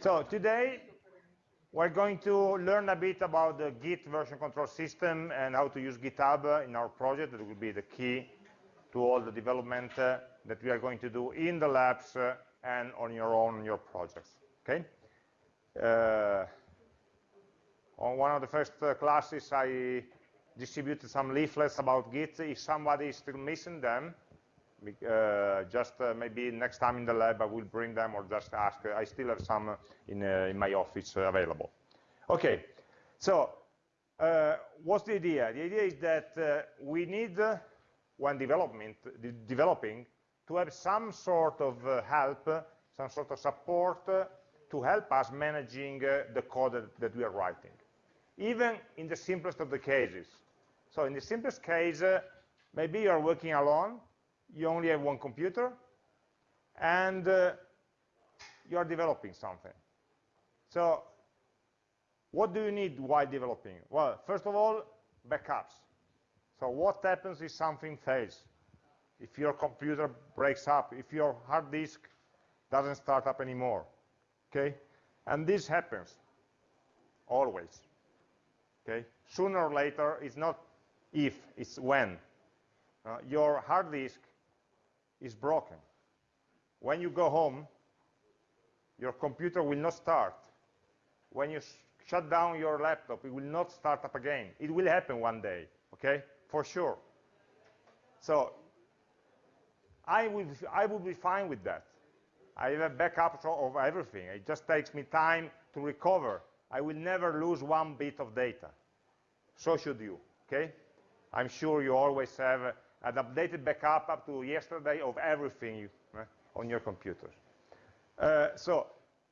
So today, we're going to learn a bit about the Git version control system and how to use GitHub in our project. That will be the key to all the development uh, that we are going to do in the labs uh, and on your own, your projects, okay? Uh, on one of the first uh, classes, I distributed some leaflets about Git. If somebody is still missing them, uh, just uh, maybe next time in the lab I will bring them or just ask. I still have some in, uh, in my office available. Okay, so uh, what's the idea? The idea is that uh, we need, when development, de developing, to have some sort of help, some sort of support to help us managing the code that, that, we are writing, even in the simplest of the cases. So in the simplest case, maybe you are working alone, you only have one computer, and uh, you are developing something. So what do you need while developing? Well, first of all, backups. So what happens if something fails? If your computer breaks up, if your hard disk doesn't start up anymore, okay? And this happens, always, okay? Sooner or later, it's not if, it's when. Uh, your hard disk is broken. When you go home, your computer will not start. When you sh shut down your laptop, it will not start up again. It will happen one day, okay? For sure. So I will, I will be fine with that. I have a backup of everything. It just takes me time to recover. I will never lose one bit of data. So should you, okay? I'm sure you always have an updated backup up to yesterday of everything you, uh, on your computers. Uh, so,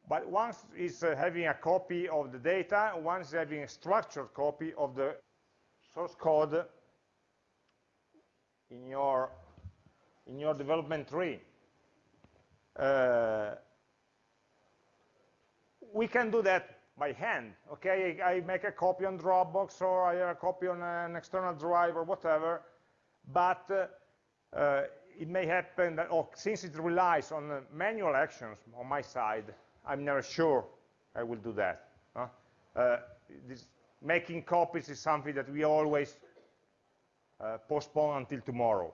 but once is uh, having a copy of the data, once having a structured copy of the source code in your in your development tree. Uh, we can do that by hand, okay? I make a copy on Dropbox or I have a copy on an external drive or whatever, but uh, uh, it may happen that, since it relies on uh, manual actions on my side, I'm never sure I will do that. Uh, this, making copies is something that we always uh, postpone until tomorrow.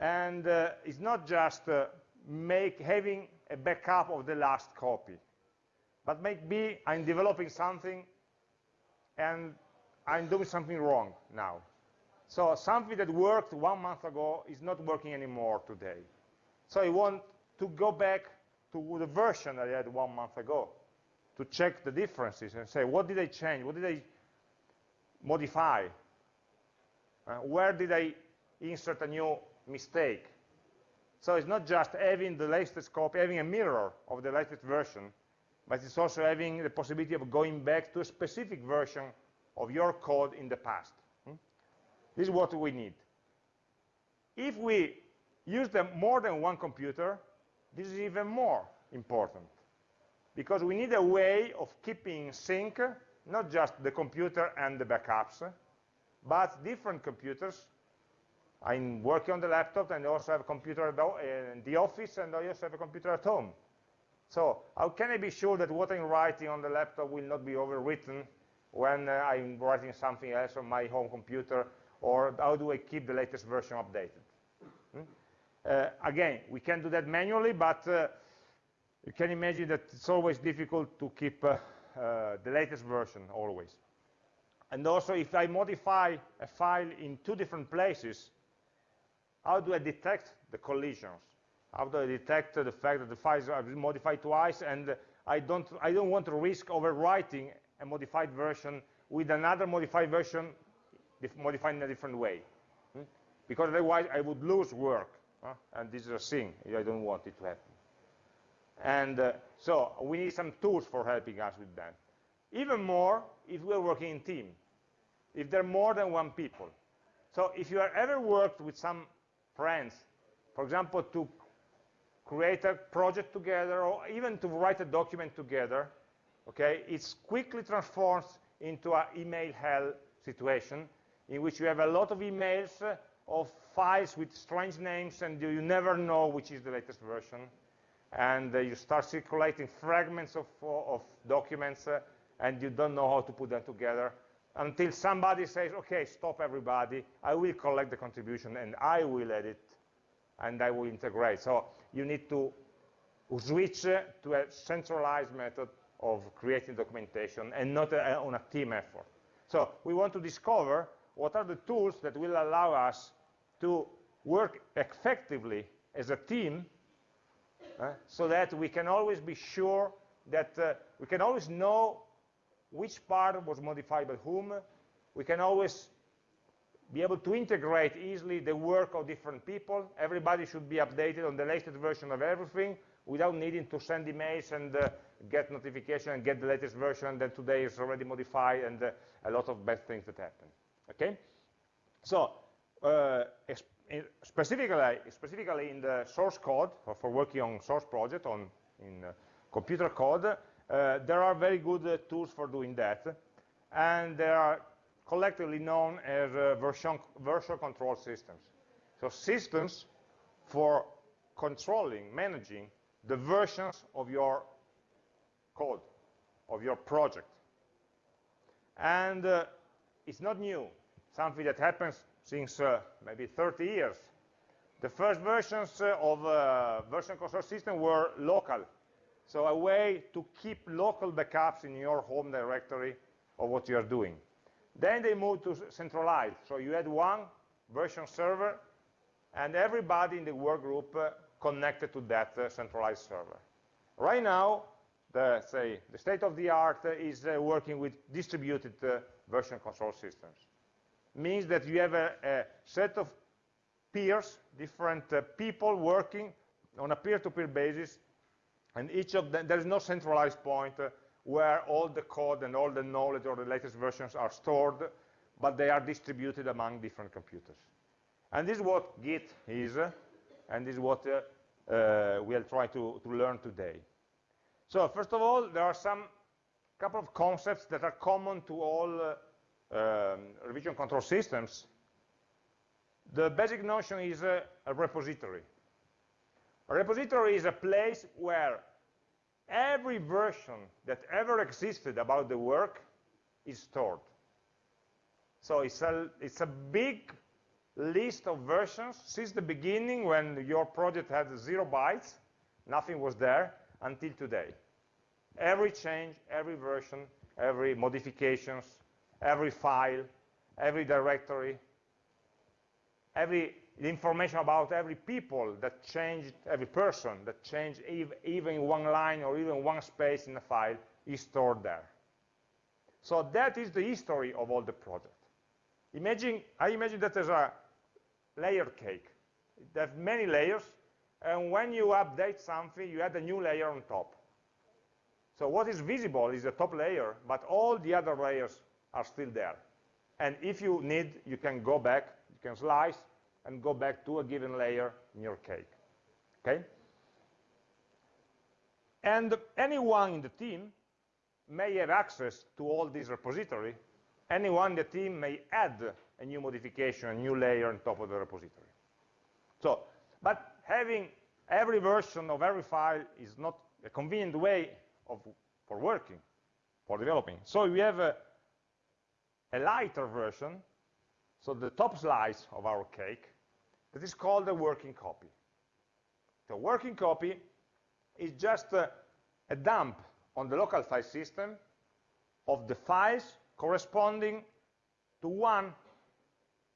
And uh, it's not just make having a backup of the last copy, but maybe I'm developing something and I'm doing something wrong now. So something that worked one month ago is not working anymore today. So I want to go back to the version that I had one month ago to check the differences and say, what did I change? What did I modify? Uh, where did I insert a new mistake? So it's not just having the latest copy, having a mirror of the latest version, but it's also having the possibility of going back to a specific version of your code in the past. This is what we need. If we use them more than one computer, this is even more important because we need a way of keeping sync, not just the computer and the backups, but different computers. I'm working on the laptop and I also have a computer in the office and I also have a computer at home. So how can I be sure that what I'm writing on the laptop will not be overwritten when uh, I'm writing something else on my home computer or how do I keep the latest version updated? Hmm? Uh, again, we can do that manually, but uh, you can imagine that it's always difficult to keep uh, uh the latest version always. And also, if I modify a file in two different places, how do I detect the collisions? How do I detect the fact that the files are modified twice and I don't, I don't want to risk overwriting a modified version with another modified version modified in a different way. Hmm? Because otherwise I would lose work. Huh? And this is a thing. I don't want it to happen. And uh, so we need some tools for helping us with that. Even more if we're working in team, if there are more than one people. So if you have ever worked with some friends, for example, to create a project together or even to write a document together, okay, it's quickly transforms into an email hell situation in which you have a lot of emails uh, of files with strange names and you never know which is the latest version. and uh, you start circulating fragments of, of documents, uh, and you don't know how to put them together, until somebody says, okay, stop everybody, I will collect the contribution, and I will edit, and I will integrate. So you need to switch uh, to a centralized method of creating documentation and not a, on a team effort. So we want to discover what are the tools that will allow us to work effectively as a team uh, so that we can always be sure that uh, we can always know which part was modified by whom. We can always be able to integrate easily the work of different people. Everybody should be updated on the latest version of everything without needing to send emails and uh, get notification and get the latest version that today is already modified and uh, a lot of bad things that happen. Okay? So, uh, specifically, specifically in the source code, for, working on source project, on in uh, computer code, uh, there are very good uh, tools for doing that. And they are collectively known as version, version control systems. So systems for controlling, managing the versions of your code, of your project. And uh, it's not new, something that happens since uh, maybe 30 years. The first versions uh, of uh, version control system were local, so a way to keep local backups in your home directory of what you are doing. Then they moved to centralized, so you had one version server, and everybody in the work group uh, connected to that uh, centralized server. Right now, the, say, the state of the art is uh, working with distributed uh, version control systems. Means that you have a, a set of peers, different uh, people working on a peer-to-peer -peer basis, and each of them, there is no centralized point uh, where all the code and all the knowledge or the latest versions are stored, but they are distributed among different computers. And this is what Git is, and this is what uh, uh, we'll try to, to learn today. So first of all, there are some couple of concepts that are common to all uh, um, revision control systems. The basic notion is a, a repository. A repository is a place where every version that ever existed about the work is stored. So it's a, it's a big list of versions since the beginning when your project had zero bytes, nothing was there, until today. Every change, every version, every modifications, every file, every directory, every information about every people that changed, every person that changed even one line or even one space in a file is stored there. So that is the history of all the project. Imagine, I imagine that there's a layer cake. It has many layers, and when you update something, you add a new layer on top. So what is visible is the top layer, but all the other layers are still there. And if you need, you can go back, you can slice and go back to a given layer in your cake. Okay? And anyone in the team may have access to all this repository. Anyone in the team may add a new modification, a new layer on top of the repository. So, but having every version of every file is not a convenient way of, for working, for developing. So we have a, a lighter version, so the top slice of our cake, that is called a working copy. The working copy is just a, a dump on the local file system of the files corresponding to one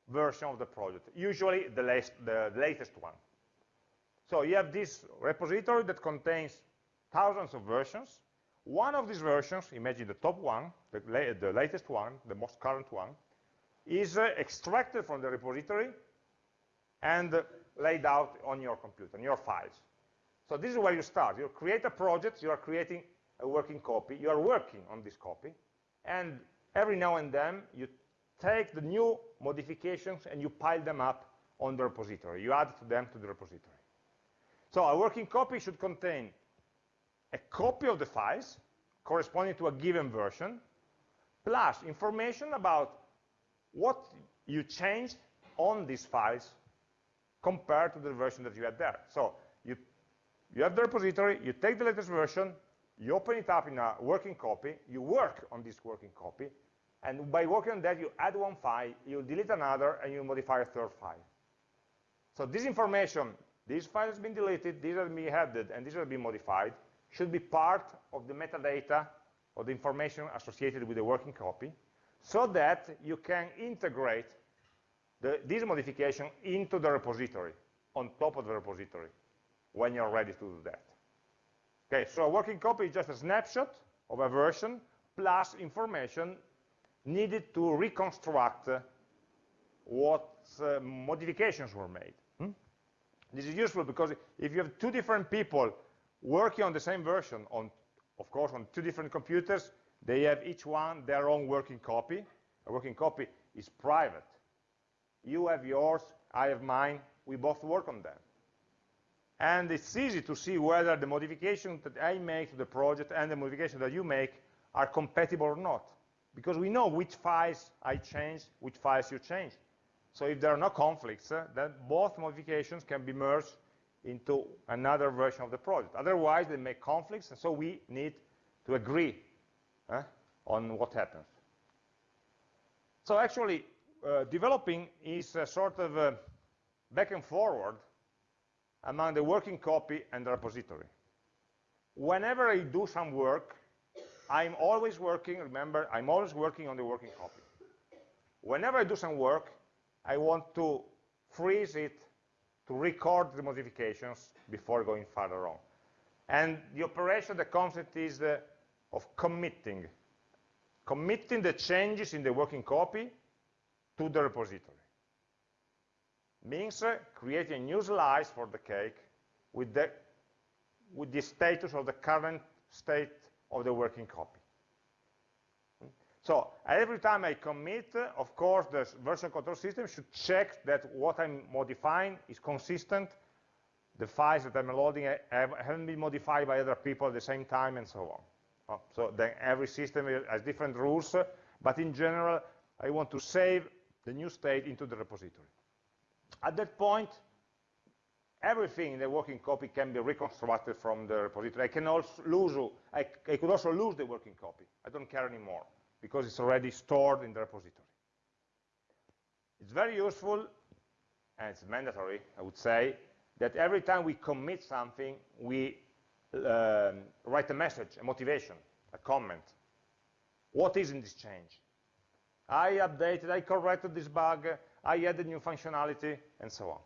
version of the project, usually the, last, the latest one. So you have this repository that contains thousands of versions, one of these versions, imagine the top one, the, la the latest one, the most current one, is uh, extracted from the repository and uh, laid out on your computer, on your files. So this is where you start. You create a project, you are creating a working copy, you are working on this copy, and every now and then you take the new modifications and you pile them up on the repository. You add them to the repository. So a working copy should contain a copy of the files corresponding to a given version, plus information about what you changed on these files compared to the version that you had there. So you, You have the repository, you take the latest version, you open it up in a working copy, you work on this working copy, and by working on that, you add one file, you delete another, and you modify a third file. So this information, this file has been deleted, this has been added, and this has been modified, should be part of the metadata or the information associated with the working copy, so that you can integrate the, this modification into the repository, on top of the repository, when you're ready to do that. Okay, so a working copy is just a snapshot of a version plus information needed to reconstruct uh, what uh, modifications were made. Hmm? This is useful because if you have two different people working on the same version, on, of course, on two different computers, they have each one their own working copy. A working copy is private. You have yours, I have mine, we both work on them. And it's easy to see whether the modification that I make to the project and the modification that you make are compatible or not. Because we know which files I change, which files you change. So if there are no conflicts, uh, then both modifications can be merged into another version of the project. Otherwise, they make conflicts, and so we need to agree on what happens. So actually, uh, developing is a sort of a back and forward among the working copy and the repository. Whenever I do some work, I'm always working, remember, I'm always working on the working copy. Whenever I do some work, I want to freeze it to record the modifications before going further on. And the operation, the concept is uh, of committing. Committing the changes in the working copy to the repository means uh, creating a new slice for the cake with the, with the status of the current state of the working copy. So every time I commit, of course, the version control system should check that what I'm modifying is consistent. The files that I'm loading have, not been modified by other people at the same time, and so on. Uh, so then every system has different rules, but in general, I want to save the new state into the repository. At that point, everything in the working copy can be reconstructed from the repository. I can also lose, I, I could also lose the working copy. I don't care anymore because it's already stored in the repository. It's very useful, and it's mandatory, I would say, that every time we commit something, we um, write a message, a motivation, a comment. What is in this change? I updated, I corrected this bug, I added new functionality, and so on.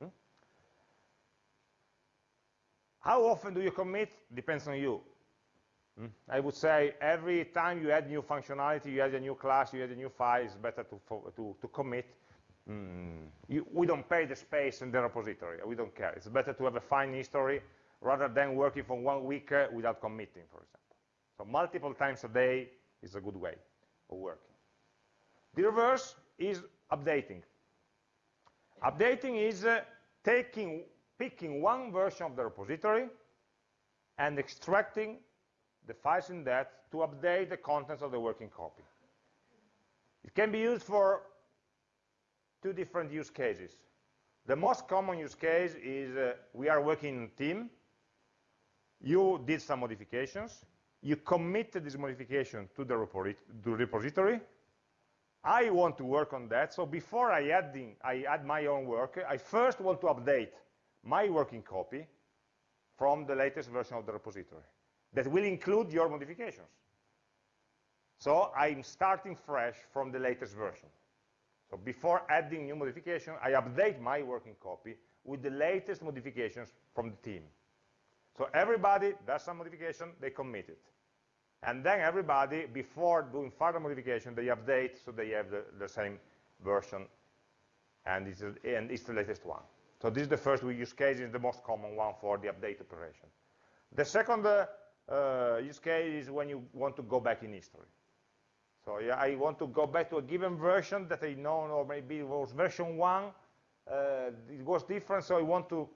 Hmm? How often do you commit? Depends on you. Hmm? I would say every time you add new functionality, you add a new class, you add a new file, it's better to, to, to commit. Mm. You, we don't pay the space in the repository. We don't care. It's better to have a fine history rather than working for one week uh, without committing, for example. So multiple times a day is a good way of working. The reverse is updating. Updating is uh, taking, picking one version of the repository and extracting the files in that to update the contents of the working copy. It can be used for two different use cases. The most common use case is uh, we are working in a team, you did some modifications, you committed this modification to the, repository, I want to work on that, so before I, adding, I add my own work, I first want to update my working copy from the latest version of the repository that will include your modifications. So I'm starting fresh from the latest version. So before adding new modification, I update my working copy with the latest modifications from the team. So everybody does some modification, they commit it. And then everybody, before doing further modification, they update so they have the, the same version, and it's, and it's the latest one. So this is the first use case, is the most common one for the update operation. The second uh, uh, use case is when you want to go back in history. So yeah, I want to go back to a given version that I know, or maybe it was version one, uh, it was different, so I want to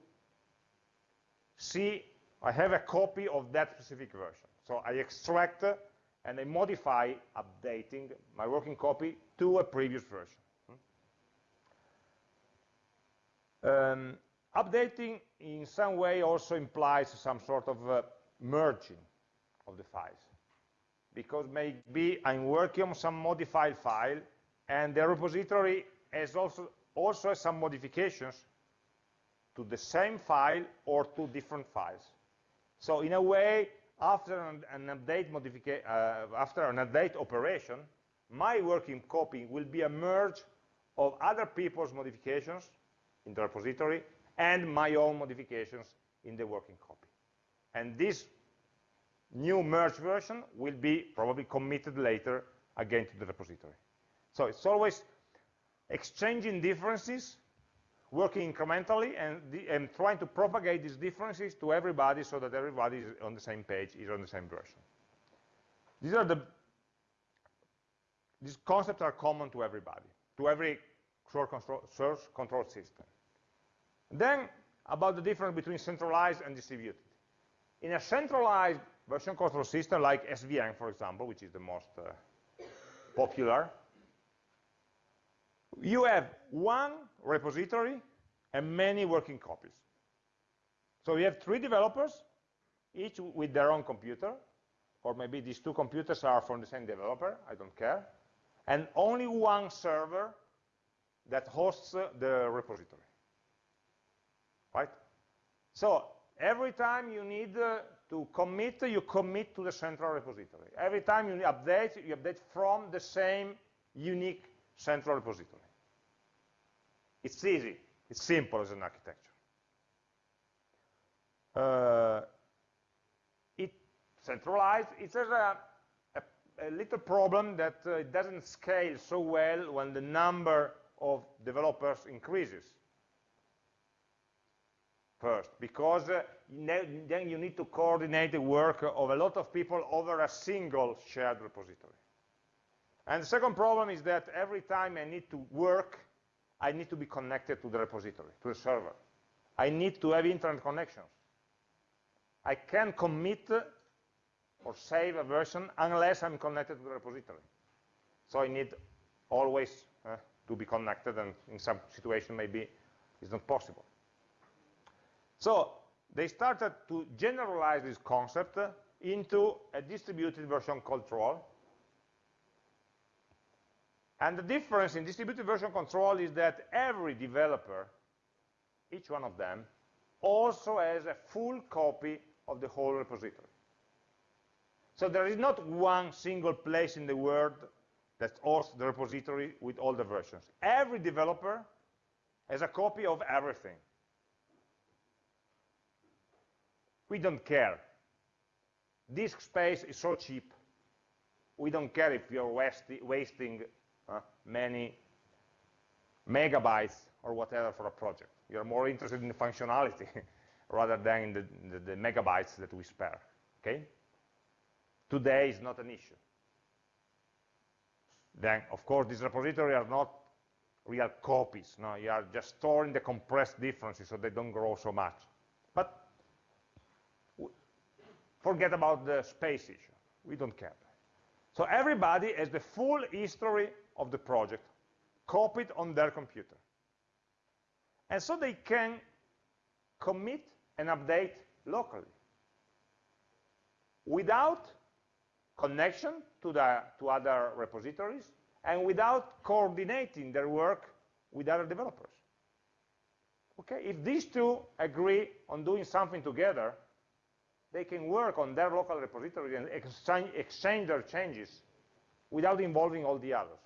see, I have a copy of that specific version. So I extract and I modify, updating my working copy to a previous version. Um, updating in some way also implies some sort of uh, merging of the files. Because maybe I'm working on some modified file, and the repository has also, also has some modifications to the same file or to different files. So in a way, after an, an update uh, after an update operation, my working copy will be a merge of other people's modifications in the repository and my own modifications in the working copy. And this new merge version will be probably committed later again to the repository. So it's always exchanging differences, working incrementally, and, the, and trying to propagate these differences to everybody so that everybody is on the same page, is on the same version. These are the these concepts are common to everybody, to every source control, source control system. Then, about the difference between centralized and distributed. In a centralized version control system like SVN, for example, which is the most uh, popular, you have one repository and many working copies. So you have three developers, each with their own computer, or maybe these two computers are from the same developer, I don't care, and only one server that hosts uh, the repository, right? So every time you need uh, to commit, you commit to the central repository. Every time you update, you update from the same unique central repository. It's easy. It's simple as an architecture. Uh, it centralized. It has a, a, a little problem that uh, it doesn't scale so well when the number of developers increases first, because uh, then you need to coordinate the work of a lot of people over a single shared repository. And the second problem is that every time I need to work, I need to be connected to the repository, to the server. I need to have internet connections. I can't commit or save a version unless I'm connected to the repository. So I need always uh, to be connected, and in some situation maybe it's not possible. So they started to generalize this concept into a distributed version control. And the difference in distributed version control is that every developer, each one of them, also has a full copy of the whole repository. So there is not one single place in the world that hosts the repository with all the versions. Every developer has a copy of everything. We don't care. Disk space is so cheap. We don't care if you're wasting uh, many megabytes or whatever for a project. You're more interested in the functionality rather than in the, the, the megabytes that we spare. Okay? Today is not an issue. Then, of course, these repositories are not real copies. No, you are just storing the compressed differences so they don't grow so much. But forget about the space issue. We don't care. So everybody has the full history of the project copied on their computer. And so they can commit and update locally without connection to, the, to other repositories and without coordinating their work with other developers. Okay, if these two agree on doing something together, they can work on their local repository and exchange, their changes without involving all the others.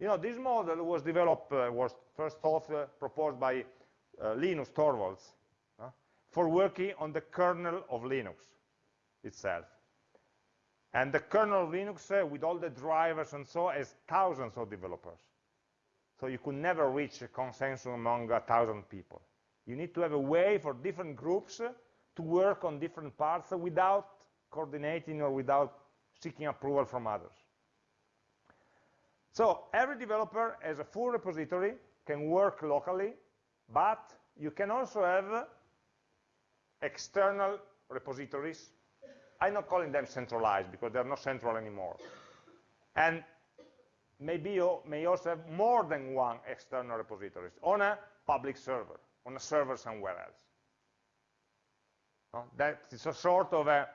You know, this model was developed, uh, was first thought, uh, proposed by uh, Linus Torvalds uh, for working on the kernel of Linux itself. And the kernel of Linux, uh, with all the drivers and so, has thousands of developers. So you could never reach a consensus among a thousand people. You need to have a way for different groups uh, to work on different parts without coordinating or without seeking approval from others. So every developer has a full repository, can work locally, but you can also have external repositories. I'm not calling them centralized because they're not central anymore. And maybe you may also have more than one external repository on a public server. on a server somewhere else. That is a sort of a,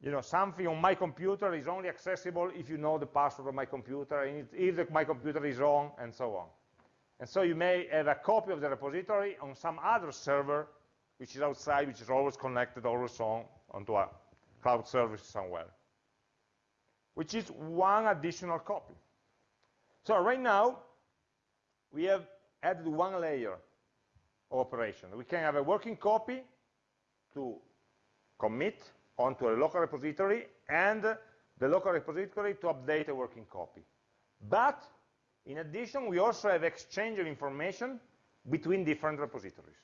you know, something on my computer is only accessible if you know the password of my computer, and if the, my computer is on, and so on. And so you may have a copy of the repository on some other server, which is outside, which is always connected, always on, onto a cloud service somewhere, which is one additional copy. So right now, we have added one layer of operation. We can have a working copy to commit onto a local repository and the local repository to update a working copy. But in addition, we also have exchange of information between different repositories.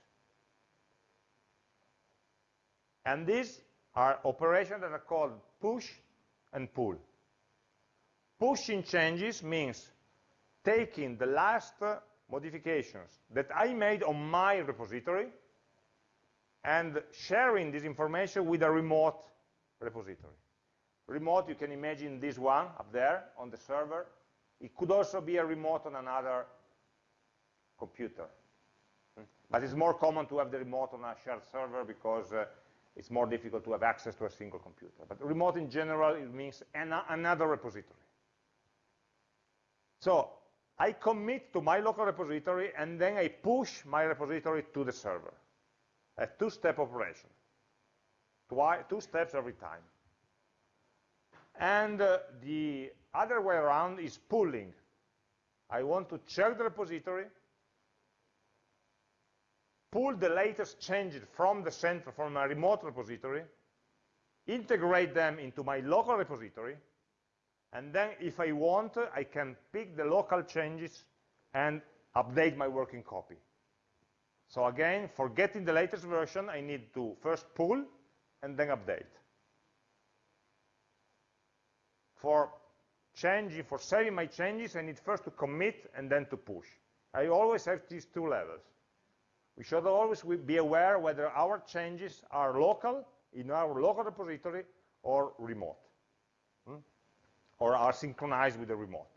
And these are operations that are called push and pull. Pushing changes means taking the last modifications that I made on my repository and sharing this information with a remote repository. Remote, you can imagine this one up there on the server. It could also be a remote on another computer. Hmm? But it's more common to have the remote on a shared server because uh, it's more difficult to have access to a single computer. But remote in general, it means an another repository. So I commit to my local repository, and then I push my repository to the server. A two-step operation. two steps every time. And uh, the other way around is pulling. I want to check the repository, pull the latest changes from the center, from a remote repository, integrate them into my local repository, and then if I want, I can pick the local changes and update my working copy. So again, for getting the latest version, I need to first pull and then update. For changing, for saving my changes, I need first to commit and then to push. I always have these two levels. We should always be aware whether our changes are local, in our local repository, or remote, hmm? or are synchronized with the remote.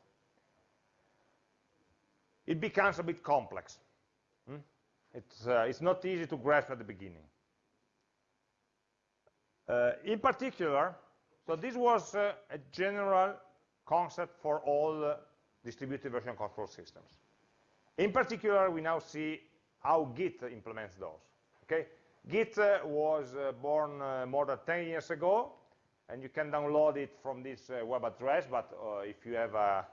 It becomes a bit complex. It's, uh, it's not easy to grasp at the beginning. Uh, in particular, so this was uh, a general concept for all uh, distributed version control systems. In particular, we now see how Git implements those. Okay, Git uh, was uh, born more than 10 years ago, and you can download it from this web address. But if you have a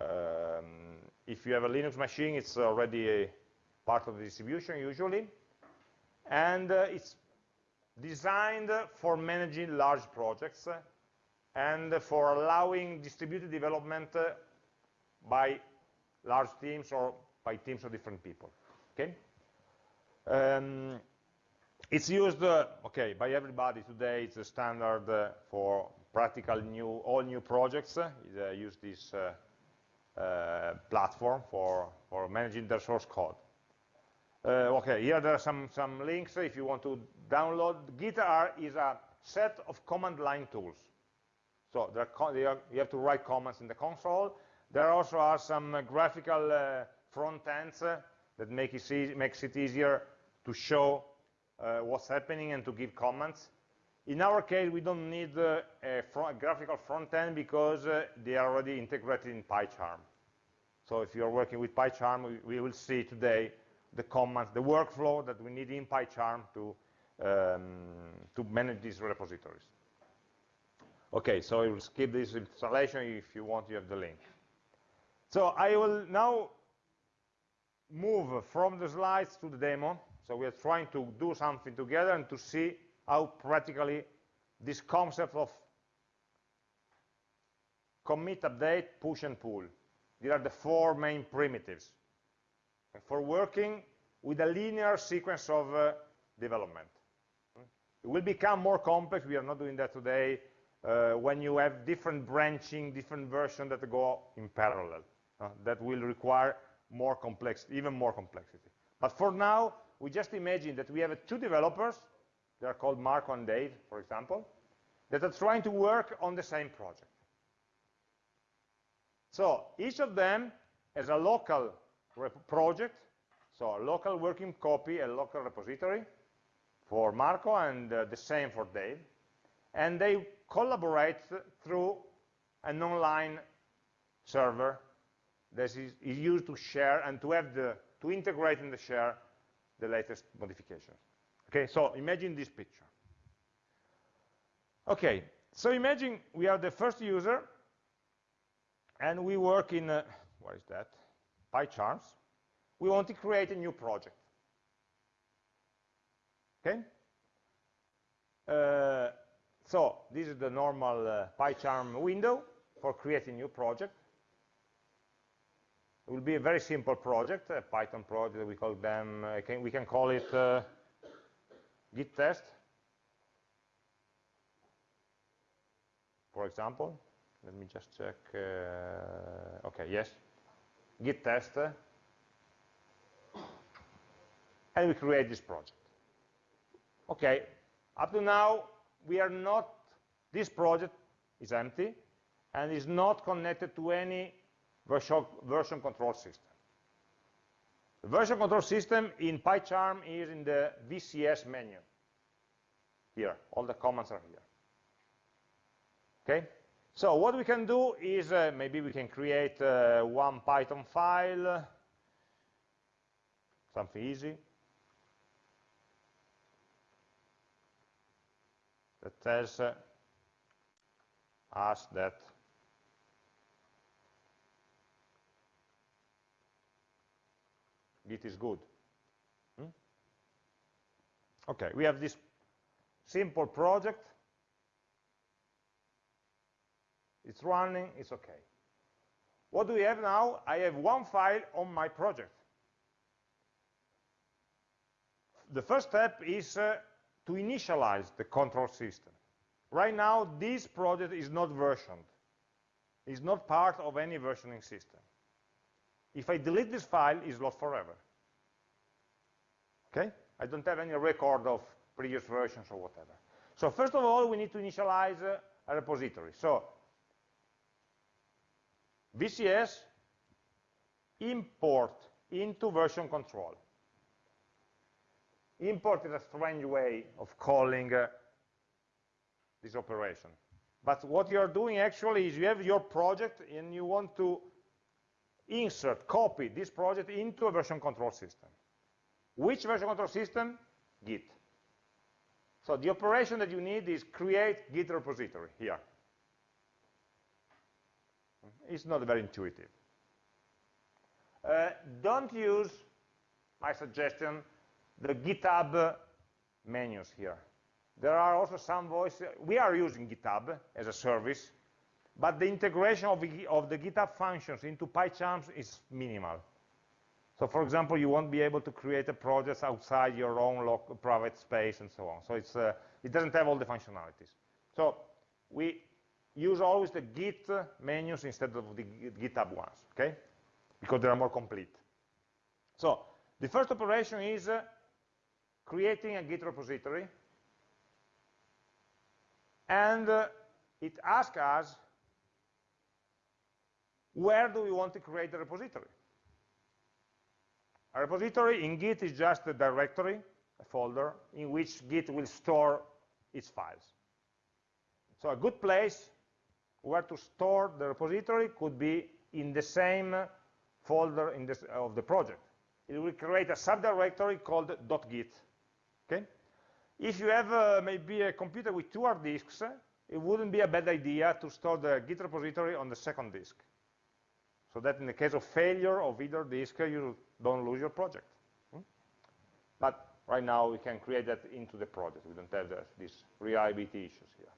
um, if you have a Linux machine, it's already part of the distribution usually, and uh, it's designed for managing large projects and for allowing distributed development by large teams or by teams of different people. Okay? Um, it's used, uh, okay, by everybody today. It's a standard uh, for practical new, all new projects. Uh, use this uh, uh, platform for, for managing their source code. Uh, okay, here there are some, some links if you want to download. GitR is a set of command line tools. So there are, you have to write commands in the console. There also are some graphical front ends that make it makes it easier to show uh, what's happening and to give comments. In our case, we don't need uh, a, front, a, graphical front end because uh, they are already integrated in PyCharm. So if you're working with PyCharm, we, we, will see today the commands, the workflow that we need in PyCharm to, um, to manage these repositories. Okay, so I will skip this installation. If you want, you have the link. So I will now move from the slides to the demo. So we are trying to do something together and to see how practically this concept of commit, update, push, and pull. These are the four main primitives for working with a linear sequence of uh, development. It will become more complex. We are not doing that today uh, when you have different branching, different versions that go in parallel. Uh, that will require more complexity, even more complexity. But for now, we just imagine that we have two developers, they are called Marco and Dave, for example, that are trying to work on the same project. So each of them has a local project, So a local working copy a local repository for Marco and uh, the same for Dave. And they collaborate through an online server that is, is used to share and to have the, to integrate in the share the latest modifications. Okay, so imagine this picture. Okay, so imagine we are the first user and we work in, uh, what is that? PyCharms. We want to create a new project. Okay? Uh, so this is the normal uh, PyCharm window for creating new project. It will be a very simple project, a Python project. We call them. Uh, can, we can call it uh, Git test, for example. Let me just check. Uh, okay, yes, Git test, and we create this project. Okay, up to now we are not. This project is empty and is not connected to any version, version control system. The version control system in PyCharm is in the VCS menu. Here, all the commands are here. Okay, so what we can do is uh, maybe we can create uh, one Python file, something easy, that tells uh, us that Git is good. Hmm? Okay, we have this simple project. It's running, it's okay. What do we have now? I have one file on my project. The first step is uh, to initialize the control system. Right now, this project is not versioned. It's not part of any versioning system. If I delete this file, it's lost forever. Okay? I don't have any record of previous versions or whatever. So first of all, we need to initialize uh, a repository. So VCS import into version control. Import is a strange way of calling uh, this operation. But what you're doing actually is you have your project and you want to insert, copy this project into a version control system. Which version control system? Git. So the operation that you need is create Git repository here. It's not very intuitive. Uh, don't use, my suggestion, the GitHub menus here. There are also some voices. We are using GitHub as a service, but the integration of the, of the GitHub functions into PyCharms is minimal. So for example, you won't be able to create a project outside your own private space and so on. So it's, uh, it doesn't have all the functionalities. So we use always the Git menus instead of the GitHub ones, okay? Because they are more complete. So the first operation is uh, creating a Git repository. And uh, it asks us where do we want to create the repository? A repository in Git is just a directory, a folder, in which Git will store its files. So a good place where to store the repository could be in the same folder this, of the project. It will create a subdirectory called .git. Okay? If you have uh, maybe a computer with two hard disks, it wouldn't be a bad idea to store the Git repository on the second disk so that in the case of failure of either disk, you don't lose your project. Hmm? But right now, we can create that into the project. We don't have the, these reliability issues here.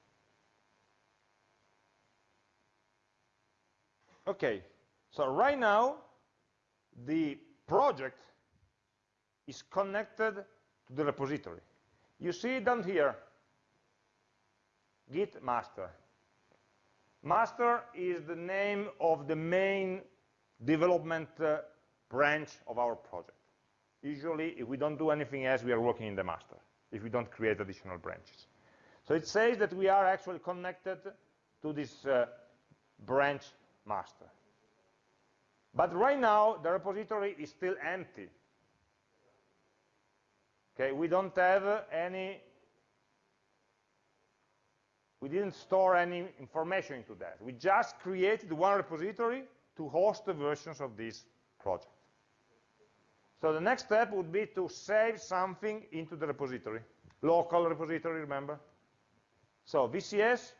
Okay, so right now, the project is connected to the repository. You see down here, git master. Master is the name of the main development uh, branch of our project. Usually, if we don't do anything else, we are working in the master, if we don't create additional branches. So it says that we are actually connected to this uh, branch master. But right now, the repository is still empty. Okay, we don't have any, we didn't store any information into that. We just created one repository to host the versions of this project. So the next step would be to save something into the repository, local repository, remember? So VCS,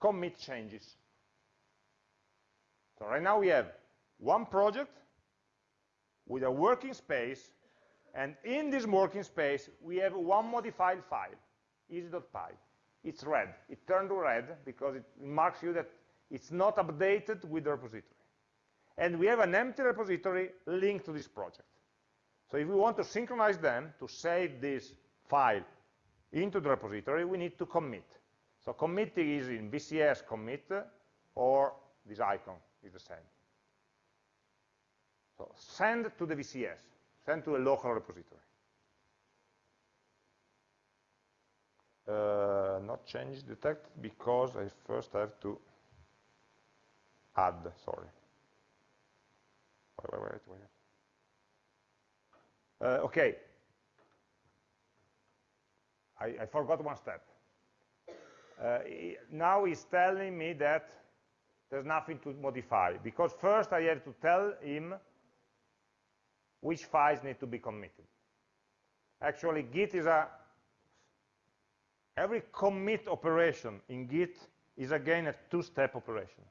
commit changes. So right now we have one project with a working space, and in this working space, we have one modified file, easy.py. It's red. It turned red because it marks you that it's not updated with the repository. And we have an empty repository linked to this project. So if we want to synchronize them to save this file into the repository, we need to commit. So committing is in VCS commit, or this icon is the same. So send to the VCS, send to a local repository. Uh, not change detect because I first have to add, sorry. Wait, wait, wait. Uh, okay. I, I, forgot one step. Uh, now he's telling me that there's nothing to modify, because first I have to tell him which files need to be committed. Actually, Git is a, every commit operation in Git is again a two-step operation.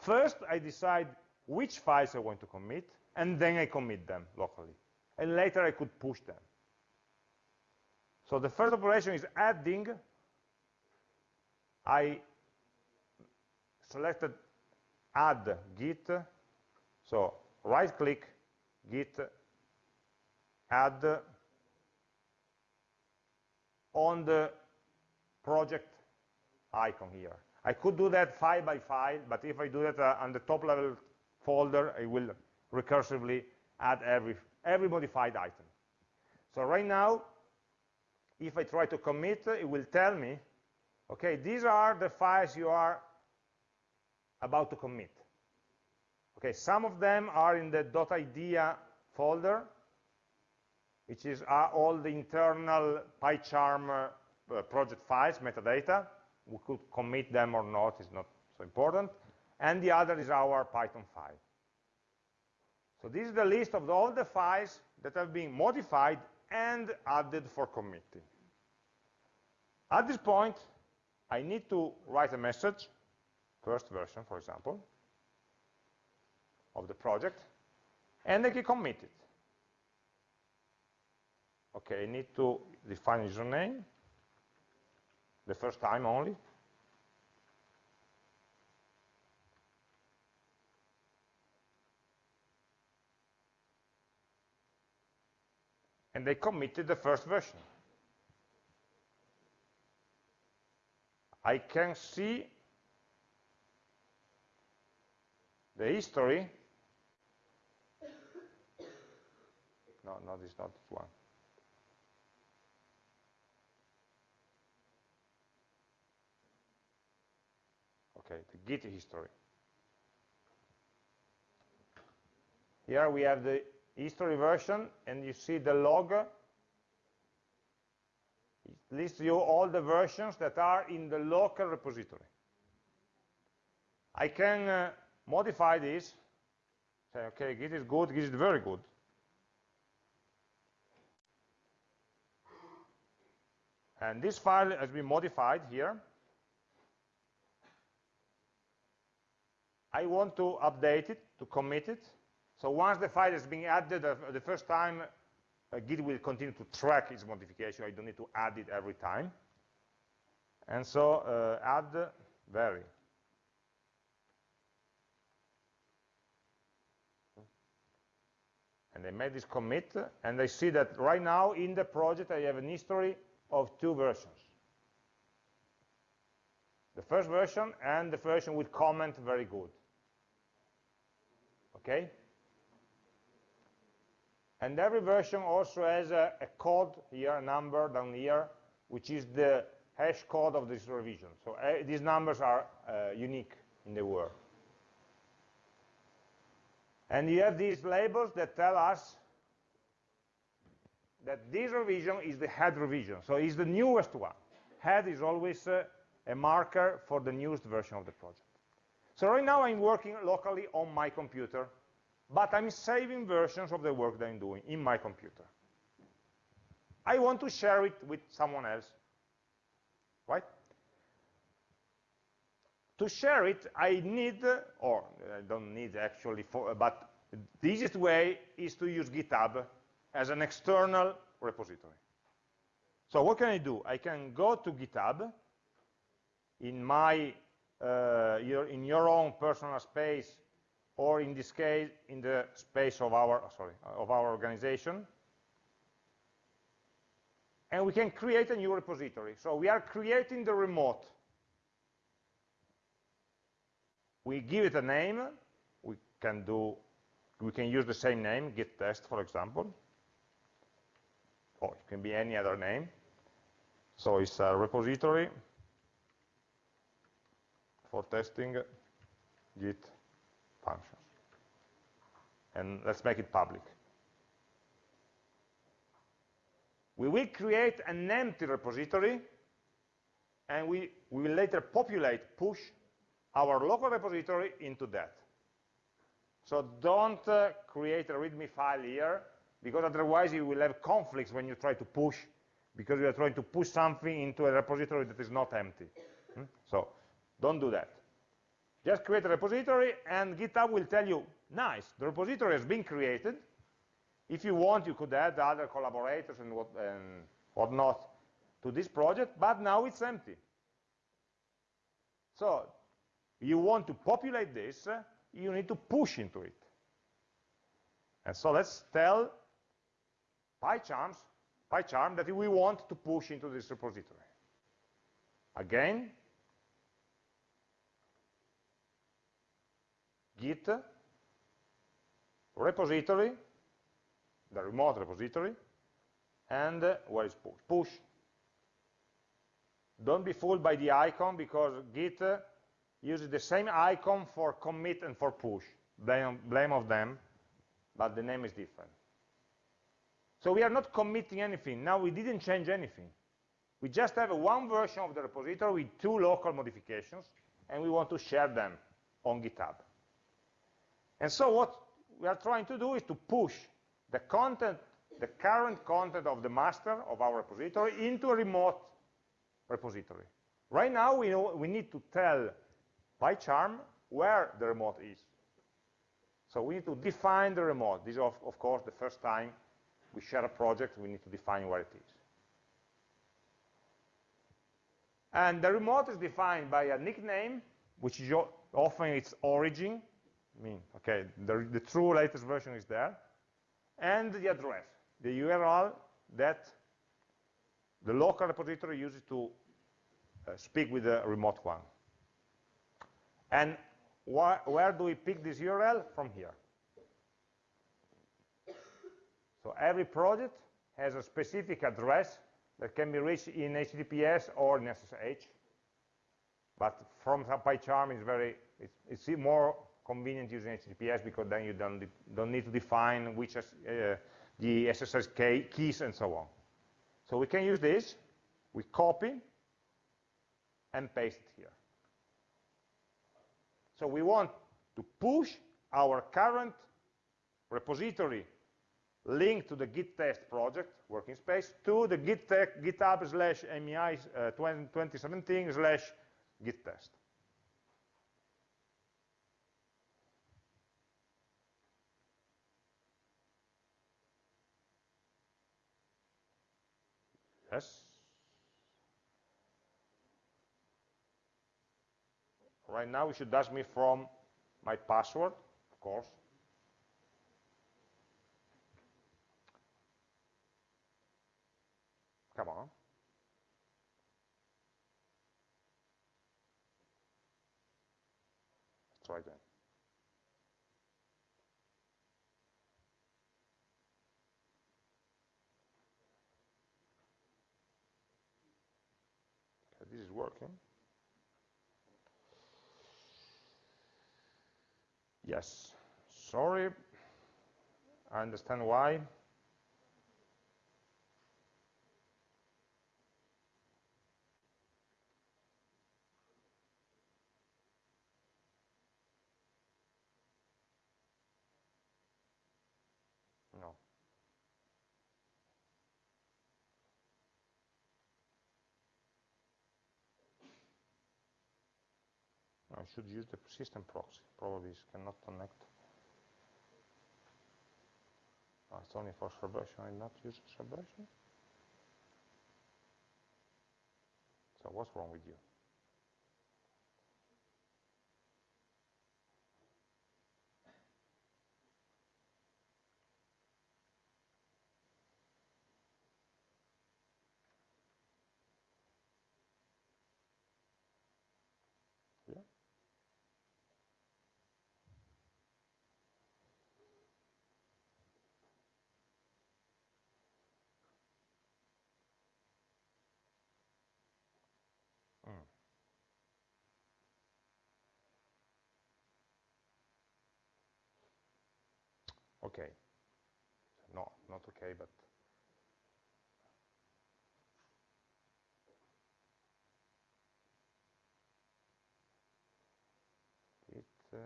First, I decide which files I want to commit, and then I commit them locally and later I could push them. So the first operation is adding. I selected add git, so right click, git, add on the project icon here. I could do that file by file, but if I do that uh, on the top level folder, I will recursively add every every modified item. So right now, if I try to commit, it will tell me, okay, these are the files you are about to commit. Okay, some of them are in the .idea folder, which is all the internal PyCharm uh, project files, metadata. We could commit them or not, it's not so important. And the other is our Python file. So this is the list of all the files that have been modified and added for committing. At this point, I need to write a message, first version, for example, of the project, and I can commit it. Okay, I need to define username, the first time only, and they committed the first version. I can see the history. No, no, this is not this one. Okay, the Git history. Here we have the history version, and you see the log. It lists you all the versions that are in the local repository. I can uh, modify this, say, okay, Git is good, Git is very good. And this file has been modified here. I want to update it, to commit it. So once the file has been added uh, the first time, uh, Git will continue to track its modification. I don't need to add it every time. And so uh, add vary. And made this commit, and I see that right now in the project I have an history of two versions. The first version and the version with comment very good. Okay? And every version also has a, a, code here, a number down here, which is the hash code of this revision. So uh, these numbers are uh, unique in the world. And you have these labels that tell us that this revision is the head revision, so it's the newest one. Head is always uh, a marker for the newest version of the project. So right now I'm working locally on my computer, but I'm saving versions of the work that I'm doing in my computer. I want to share it with someone else, right? To share it, I need, or I don't need actually, for, but the easiest way is to use GitHub as an external repository. So what can I do? I can go to GitHub in my, uh, your, in your own personal space, or in this case, in the space of our, sorry, of our organization, and we can create a new repository. So we are creating the remote. We give it a name. We can do, we can use the same name, git test, for example. Or it can be any other name. So it's a repository for testing git functions. And let's make it public. We will create an empty repository, and we, we will later populate, push our local repository into that. So don't uh, create a README file here, because otherwise you will have conflicts when you try to push, because you are trying to push something into a repository that is not empty. Hmm? So don't do that. Just create a repository, and GitHub will tell you, nice, the repository has been created, if you want, you could add other collaborators and, what, and whatnot to this project, but now it's empty. So you want to populate this, uh, you need to push into it. And so let's tell PyCharms, PyCharm that we want to push into this repository. Again, git repository the remote repository, and uh, where is push? Push. Don't be fooled by the icon because Git uh, uses the same icon for commit and for push. Blame, blame of them, but the name is different. So we are not committing anything. Now we didn't change anything. We just have one version of the repository with two local modifications, and we want to share them on GitHub. And so what we are trying to do is to push the content, the current content of the master of our repository into a remote repository. Right now, we, know, we need to tell PyCharm where the remote is. So we need to define the remote. This is, of, of course, the first time we share a project, we need to define where it is. And the remote is defined by a nickname, which is often its origin. I mean, okay, the, the true latest version is there and the address, the URL that the local repository uses to uh, speak with the remote one. And wh where do we pick this URL? From here. So every project has a specific address that can be reached in HTTPS or in SSH. But from PyCharm is very, it's, it's more convenient using HTTPS because then you don't, don't need to define which uh, the SSH keys and so on. So we can use this, we copy and paste it here. So we want to push our current repository link to the git test project working space to the git github slash MEI uh, 2017 slash git test. Yes? Right now, you should ask me from my password, of course. Come on. Let's try that. this is working. Yes, sorry, I understand why. I should use the system proxy. Probably cannot connect. Oh, it's only for celebration. I not use celebration. So what's wrong with you? Okay. No, not okay, but it. Uh,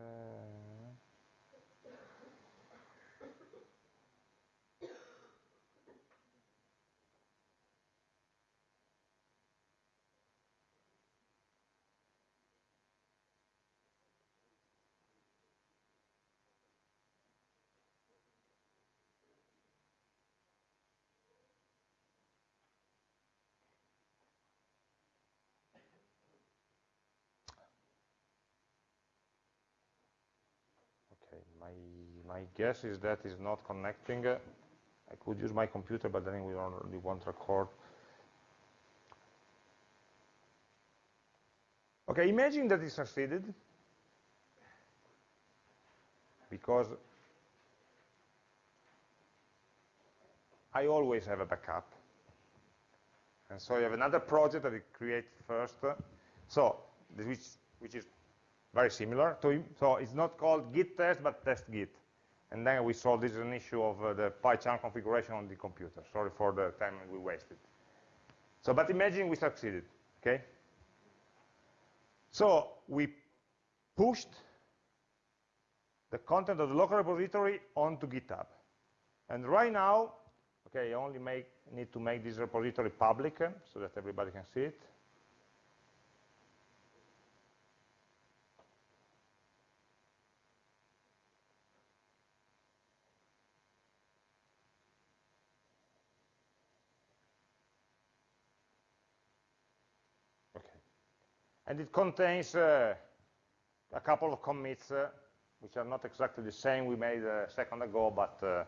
my, my guess is that is not connecting. I could use my computer, but then we only won't record. Okay, imagine that it succeeded, because I always have a backup. And so you have another project that you create first. So, which, which is very similar. To, him. so it's not called git test, but test git. And then we solve this is an issue of uh, the PyCharm configuration on the computer. Sorry for the time we wasted. So, but imagine we succeeded, okay? So we pushed the content of the local repository onto GitHub. And right now, okay, I only make, need to make this repository public uh, so that everybody can see it. And it contains uh, a couple of commits uh, which are not exactly the same we made a second ago, but uh,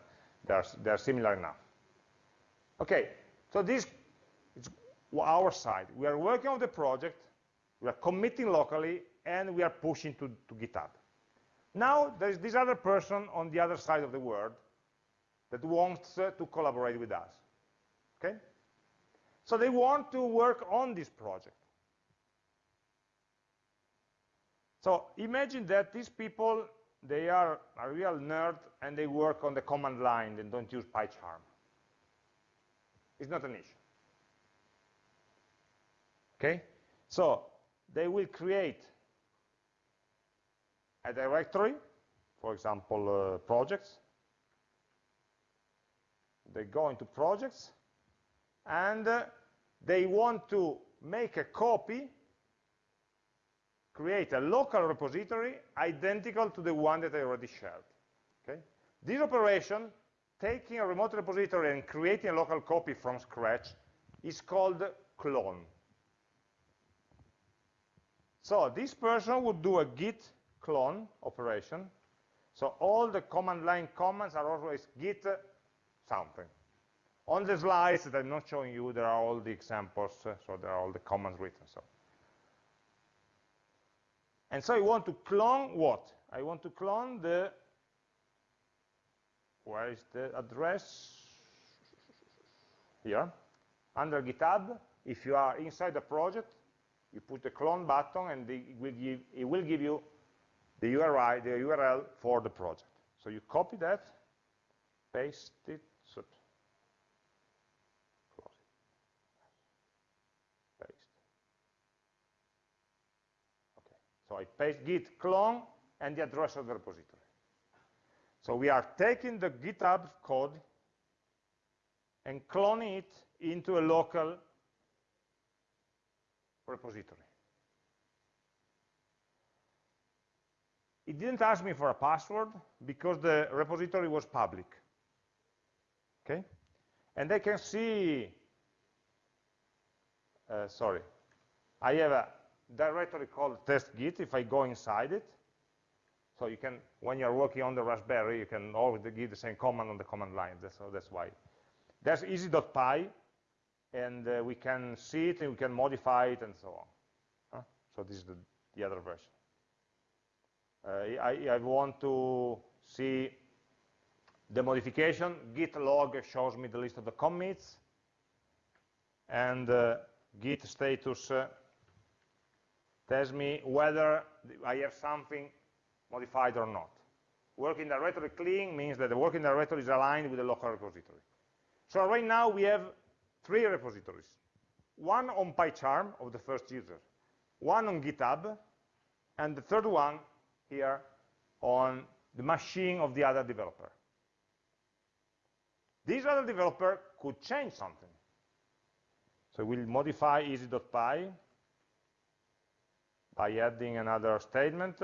they, are, they are similar enough. Okay, so this is our side. We are working on the project, we are committing locally, and we are pushing to, to GitHub. Now, there is this other person on the other side of the world that wants uh, to collaborate with us. Okay? So they want to work on this project. So imagine that these people, they are a real nerd and they work on the command line and don't use PyCharm. It's not an issue. Okay? So they will create a directory, for example, uh, projects. They go into projects and uh, they want to make a copy create a local repository identical to the one that I already shared. Okay? This operation, taking a remote repository and creating a local copy from scratch, is called clone. So this person would do a git clone operation. So all the command line commands are always git something. On the slides that I'm not showing you, there are all the examples, so there are all the commands written. So and so I want to clone what? I want to clone the, where is the address? Here, under GitHub. If you are inside the project, you put the clone button and it will give, it will give you the URI, the URL for the project. So you copy that, paste it, I paste git clone and the address of the repository. So we are taking the GitHub code and cloning it into a local repository. it didn't ask me for a password because the repository was public. Okay? And I can see, uh, sorry, I have a directory called test-git if I go inside it. So you can, when you're working on the Raspberry, you can always give the same command on the command line. That's, so that's why. There's easy.py, and uh, we can see it, and we can modify it, and so on. Huh? So this is the, the other version. Uh, I, I, want to see the modification. Git log shows me the list of the commits, and uh, git status uh, tells me whether I have something modified or not. Working directory clean means that the working directory is aligned with the local repository. So right now we have three repositories. One on PyCharm of the first user, one on GitHub, and the third one here on the machine of the other developer. This other developer could change something. So we'll modify easy.py by adding another statement.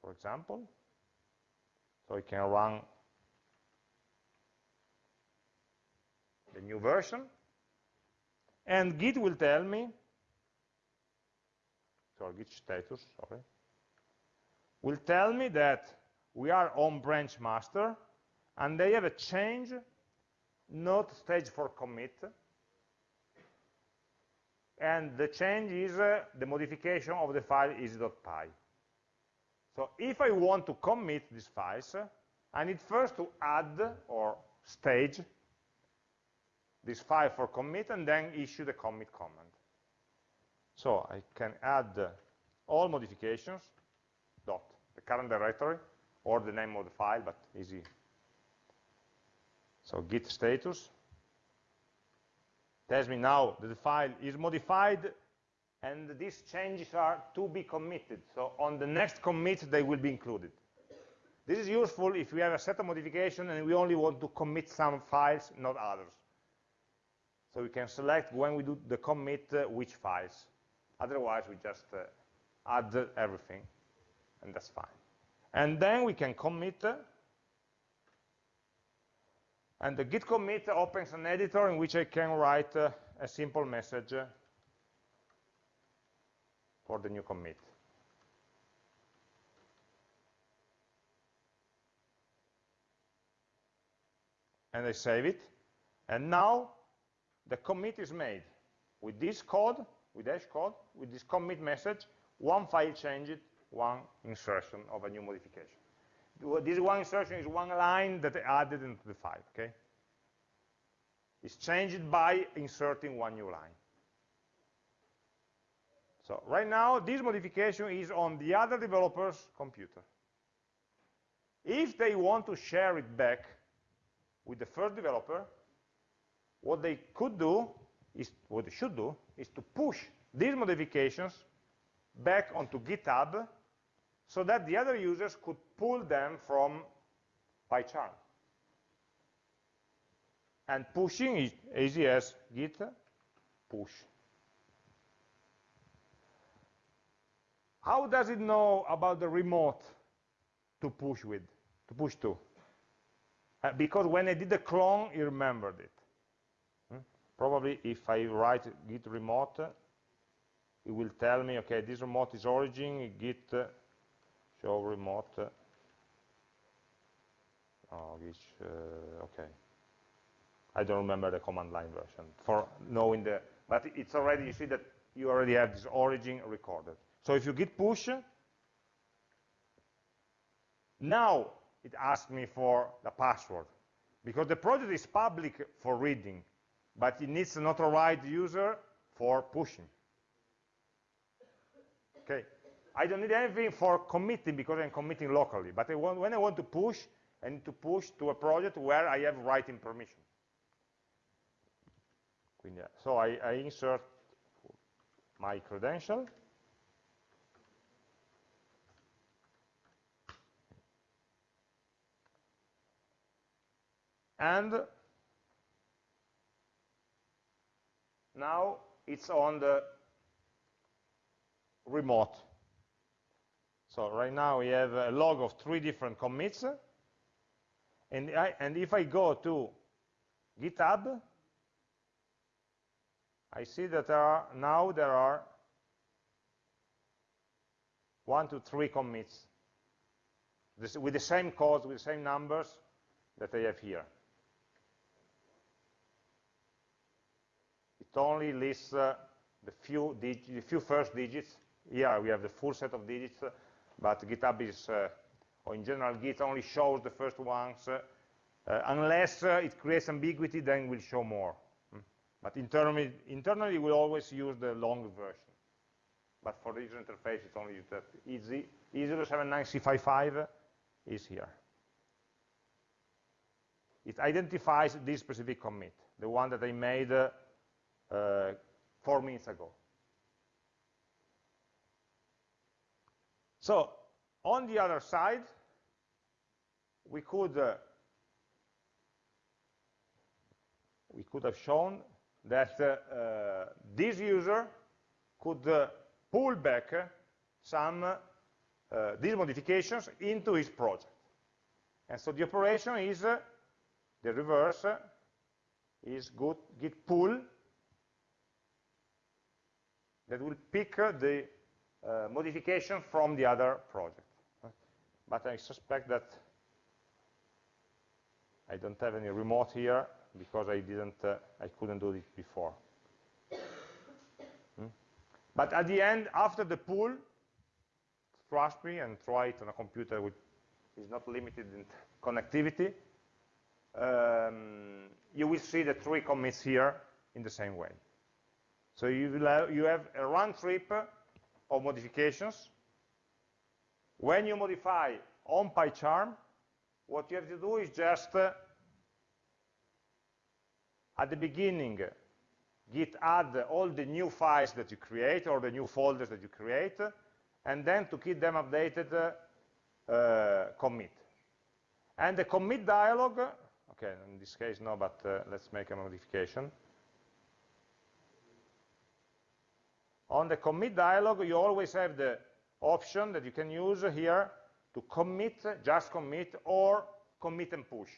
For example, so I can run the new version, and Git will tell me, so Git status, sorry, will tell me that we are on branch master, and they have a change not stage for commit. And the change is uh, the modification of the file easy.py so if I want to commit these files I need first to add or stage this file for commit and then issue the commit command. So I can add all modifications dot the current directory or the name of the file but easy so git status tells me now that the file is modified and these changes are to be committed. So on the next commit, they will be included. This is useful if we have a set of modification and we only want to commit some files, not others. So we can select when we do the commit uh, which files. Otherwise, we just uh, add everything, and that's fine. And then we can commit uh, and the git commit opens an editor in which I can write uh, a simple message for the new commit. And I save it. And now the commit is made with this code, with dash code, with this commit message, one file changed, one insertion of a new modification this one insertion is one line that added into the file, okay? It's changed by inserting one new line. So right now, this modification is on the other developer's computer. If they want to share it back with the first developer, what they could do, is what they should do, is to push these modifications back onto GitHub so that the other users could pull them from PyCharm. And pushing is easy as git push. How does it know about the remote to push with, to push to? Uh, because when I did the clone, it remembered it. Hmm? Probably if I write git remote, it will tell me, okay, this remote is origin, git show remote. Oh, which uh, okay. I don't remember the command line version for knowing the but it's already you see that you already have this origin recorded. So if you git push now it asks me for the password. Because the project is public for reading but it needs an authorized user for pushing. Okay I don't need anything for committing because I'm committing locally. But I want, when I want to push, I need to push to a project where I have writing permission. Eh, so I, I insert my credential. And now it's on the remote. So right now we have a log of three different commits, and, I, and if I go to GitHub, I see that there are, now there are one to three commits this, with the same codes, with the same numbers that I have here. It only lists uh, the, few the few first digits. Here we have the full set of digits, but GitHub is, uh, or in general, Git only shows the first ones. Uh, uh, unless it creates ambiguity, then we'll show more. Mm. But internally, internally, we always use the long version. But for the user interface, it's only that easy. E079C55 is here. It identifies this specific commit, the one that I made uh, uh, four minutes ago. So on the other side, we could uh, we could have shown that uh, uh, this user could uh, pull back some these modifications into his project. And so the operation is the reverse is good, git pull that will pick the uh, modification from the other project. But I suspect that I don't have any remote here because I didn't, uh, I couldn't do it before. Hmm? But at the end, after the pull, trust me and try it on a computer which is not limited in connectivity, um, you will see the three commits here in the same way. So you, have, you have a round trip of modifications. When you modify on PyCharm, what you have to do is just uh, at the beginning git add all the new files that you create or the new folders that you create and then to keep them updated uh, uh, commit and the commit dialog okay in this case no but uh, let's make a modification on the commit dialog you always have the option that you can use here to commit just commit or commit and push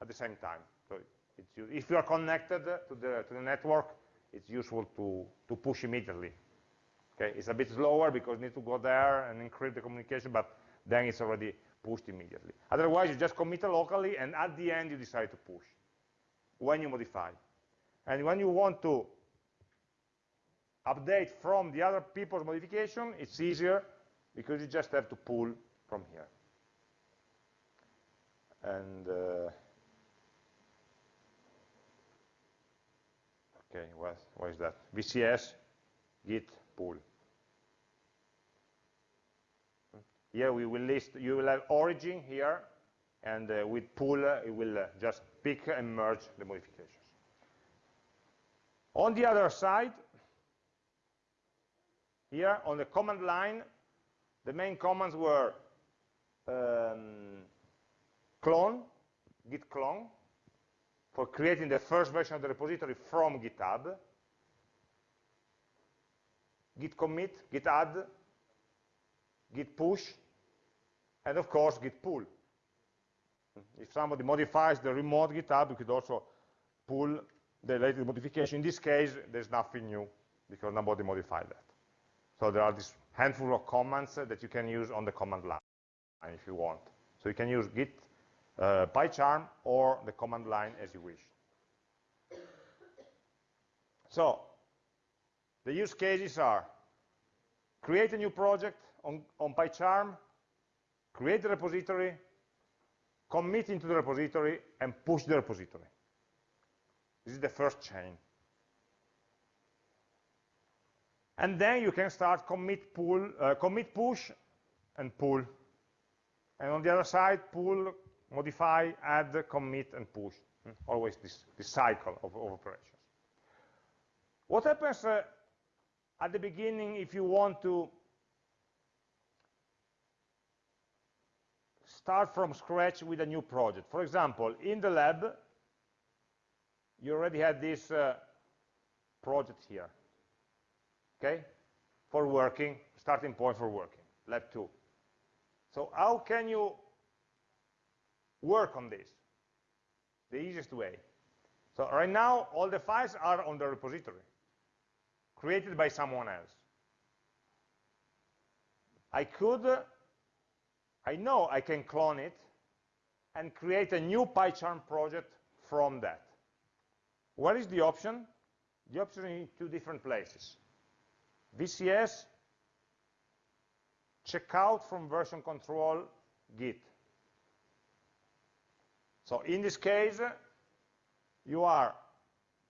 at the same time so if you are connected to the, to the network, it's useful to, to push immediately. Okay, it's a bit slower because you need to go there and encrypt the communication, but then it's already pushed immediately. Otherwise, you just commit locally, and at the end, you decide to push when you modify. And when you want to update from the other people's modification, it's easier because you just have to pull from here. And uh, Okay, what, what is that? VCS git pull. Here we will list, you will have origin here, and uh, with pull, uh, it will uh, just pick and merge the modifications. On the other side, here on the command line, the main commands were um, clone, git clone, for creating the first version of the repository from GitHub, git commit, git add, git push, and of course git pull. If somebody modifies the remote GitHub, you could also pull the latest modification. In this case, there's nothing new because nobody modified that. So there are this handful of commands that you can use on the command line if you want. So you can use git uh, PyCharm or the command line as you wish. So the use cases are create a new project on, on PyCharm, create the repository, commit into the repository, and push the repository. This is the first chain. And then you can start commit, pull, uh, commit push and pull. And on the other side, pull, modify, add, commit, and push. Hmm? Always this, this cycle of, of, operations. What happens uh, at the beginning if you want to start from scratch with a new project? For example, in the lab, you already had this uh, project here. Okay? For working, starting point for working, lab 2. So how can you work on this? The easiest way. So right now, all the files are on the repository, created by someone else. I could, I know I can clone it and create a new PyCharm project from that. What is the option? The option in two different places. VCS, checkout from version control, Git. So in this case, you are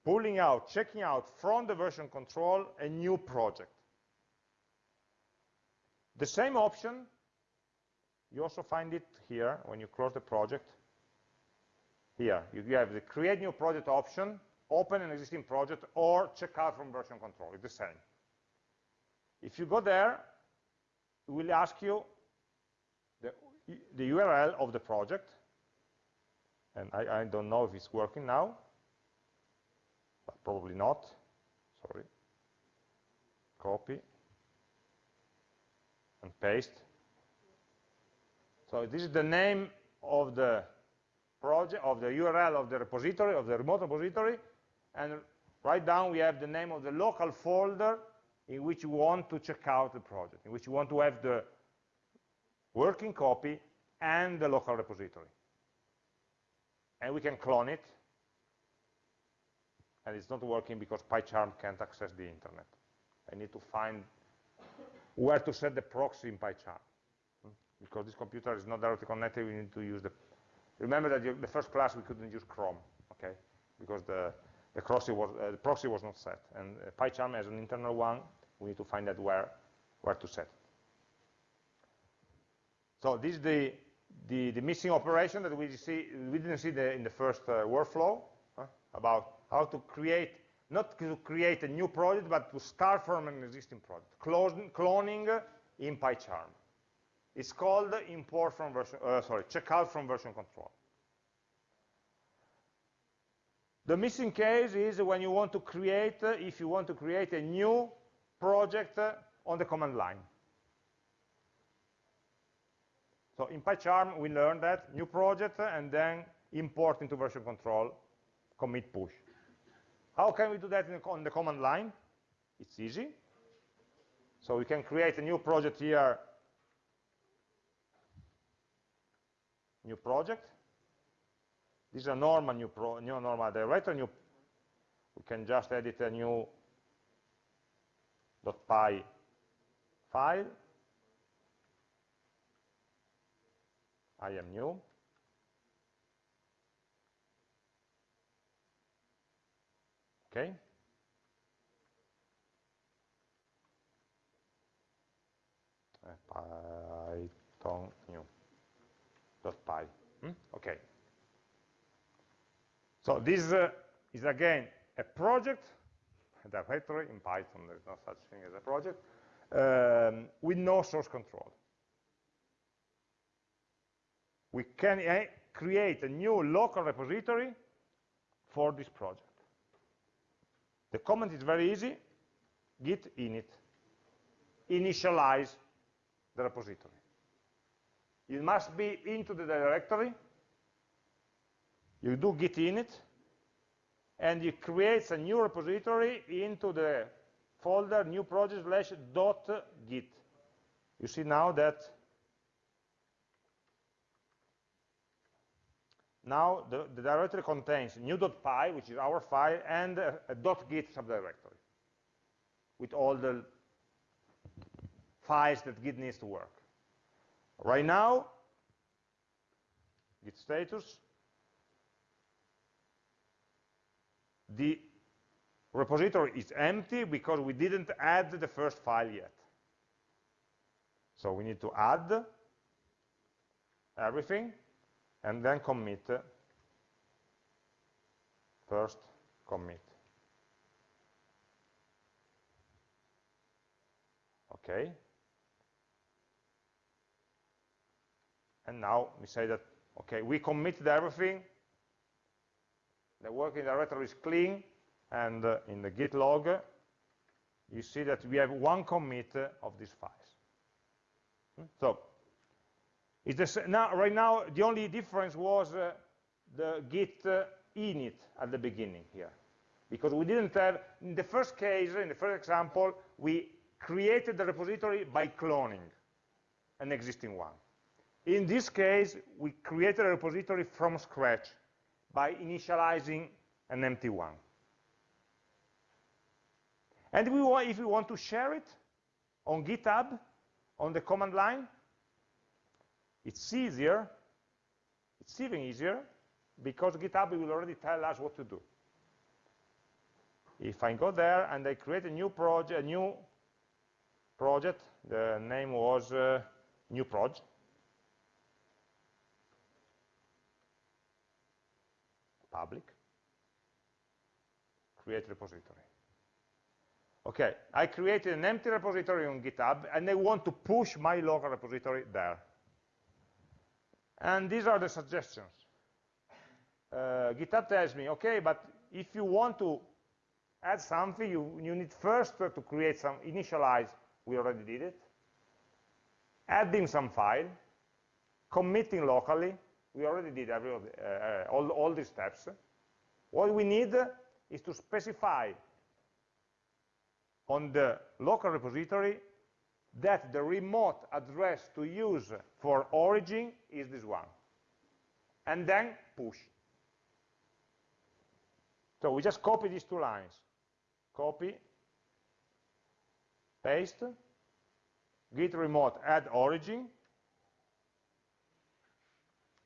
pulling out, checking out from the version control a new project. The same option, you also find it here when you close the project. Here, you have the create new project option, open an existing project, or check out from version control, it's the same. If you go there, it will ask you the, the URL of the project, and I, I don't know if it's working now, but probably not, sorry. Copy, and paste. So this is the name of the project, of the URL of the repository, of the remote repository, and right down we have the name of the local folder in which you want to check out the project, in which you want to have the working copy and the local repository. And we can clone it, and it's not working because PyCharm can't access the internet. I need to find where to set the proxy in PyCharm. Because this computer is not directly connected, we need to use the... Remember that the first class we couldn't use Chrome, okay? Because the, the, proxy, was, uh, the proxy was not set. And uh, PyCharm has an internal one, we need to find out where, where to set So this is the, the, the, missing operation that we, see, we didn't see the, in the first uh, workflow huh? about how to create not to create a new project, but to start from an existing project, Clone, cloning in PyCharm. It's called import from version, uh, sorry, checkout from version control. The missing case is when you want to create, uh, if you want to create a new project uh, on the command line. So in PyCharm, we learned that new project uh, and then import into version control, commit push. How can we do that the, on the command line? It's easy. So we can create a new project here, new project. This is a normal new, pro, new normal directory. New, we can just edit a new .py file. I am new. Okay? Python new py. Hmm? Okay. So this uh, is again a project, a directory in Python. There is no such thing as a project um, with no source control. We can uh, create a new local repository for this project. The comment is very easy, git init, initialize the repository. It must be into the directory, you do git init, and it creates a new repository into the folder new project slash dot git. You see now that Now the, the directory contains new.py, which is our file, and a, a .git subdirectory with all the files that Git needs to work. Right now, Git status, the repository is empty because we didn't add the first file yet. So we need to add everything and then commit. First commit. Okay. And now we say that okay we committed everything the working directory is clean and uh, in the git log, you see that we have one commit of these files. Hmm? So, this, now, right now, the only difference was uh, the git uh, init at the beginning here. Because we didn't have, in the first case, in the first example, we created the repository by cloning an existing one. In this case, we created a repository from scratch by initializing an empty one. And we want, if we want to share it on GitHub, on the command line, it's easier, it's even easier, because GitHub will already tell us what to do. If I go there and I create a new project, a new project, the name was uh, new project, public, create repository. Okay, I created an empty repository on GitHub, and I want to push my local repository there. And these are the suggestions. Uh, GitHub tells me, okay, but if you want to add something, you, you need first to create some, initialize, we already did it, adding some file, committing locally, we already did every the, uh, all, all these steps. What we need is to specify on the local repository that the remote address to use for origin is this one. And then push. So we just copy these two lines. Copy, paste, git remote add origin,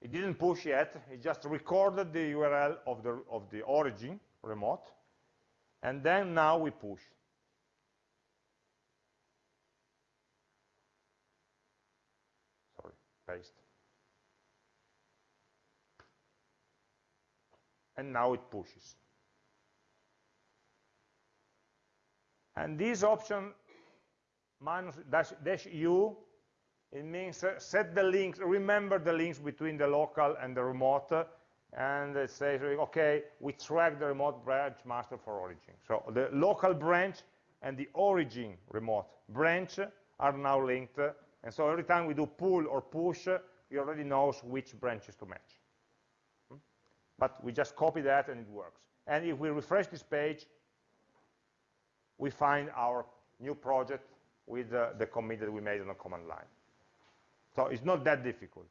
it didn't push yet, it just recorded the URL of the, of the origin remote, and then now we push. Sorry, paste. And now it pushes. And this option minus dash, dash u it means uh, set the links, remember the links between the local and the remote, and it says, okay, we track the remote branch master for origin. So the local branch and the origin remote branch are now linked, and so every time we do pull or push, we already knows which branches to match. Hmm? But we just copy that and it works. And if we refresh this page, we find our new project with uh, the commit that we made on the command line. So it's not that difficult.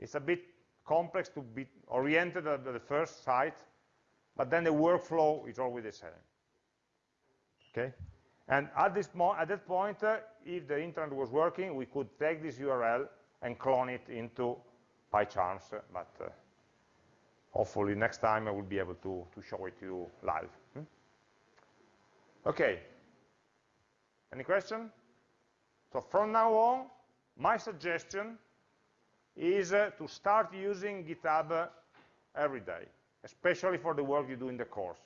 It's a bit complex to be oriented at the first sight, but then the workflow is always the same. Okay? And at, this at that point, uh, if the internet was working, we could take this URL and clone it into PyCharms, uh, but uh, hopefully next time I will be able to, to show it to you live. Hmm? Okay. Any question? So from now on, my suggestion is uh, to start using GitHub uh, every day, especially for the work you do in the course.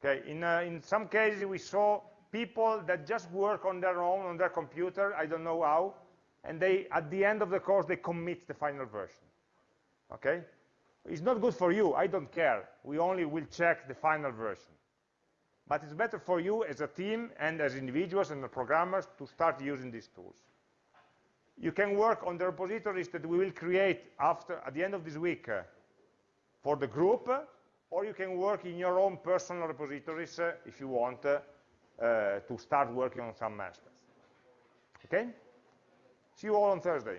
Okay, in, uh, in some cases we saw people that just work on their own, on their computer, I don't know how, and they, at the end of the course, they commit the final version. Okay? It's not good for you, I don't care. We only will check the final version. But it's better for you as a team and as individuals and the programmers to start using these tools you can work on the repositories that we will create after at the end of this week uh, for the group, or you can work in your own personal repositories uh, if you want uh, uh to start working on some masters. Okay? See you all on Thursday.